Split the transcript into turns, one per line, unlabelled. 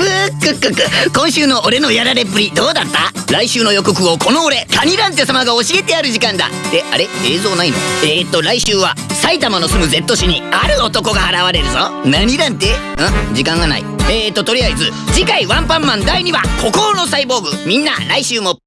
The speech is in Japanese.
くっくっく今週の俺のやられっぷりどうだった？来週の予告をこの俺カニランテ様が教えてやる時間だ。であれ？映像ないの？えー、っと来週は埼玉の住む Z 市にある男が現れるぞ。何ランテん？時間がない。えー、っととりあえず次回ワンパンマン第2話孤高のサイボーグ。みんな来週も。